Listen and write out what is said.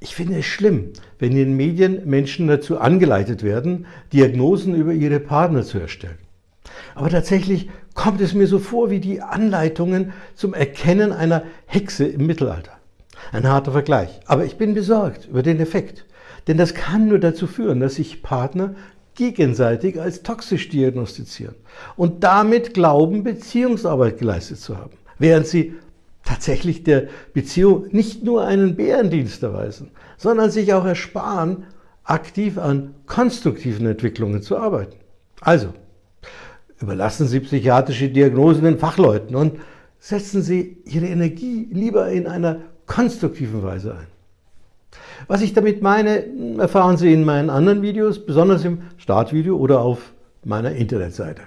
Ich finde es schlimm, wenn in den Medien Menschen dazu angeleitet werden, Diagnosen über ihre Partner zu erstellen. Aber tatsächlich kommt es mir so vor wie die Anleitungen zum Erkennen einer Hexe im Mittelalter. Ein harter Vergleich, aber ich bin besorgt über den Effekt. Denn das kann nur dazu führen, dass sich Partner gegenseitig als toxisch diagnostizieren und damit glauben, Beziehungsarbeit geleistet zu haben, während sie tatsächlich der Beziehung nicht nur einen Bärendienst erweisen, sondern sich auch ersparen, aktiv an konstruktiven Entwicklungen zu arbeiten. Also, überlassen Sie psychiatrische Diagnosen den Fachleuten und setzen Sie Ihre Energie lieber in einer konstruktiven Weise ein. Was ich damit meine, erfahren Sie in meinen anderen Videos, besonders im Startvideo oder auf meiner Internetseite.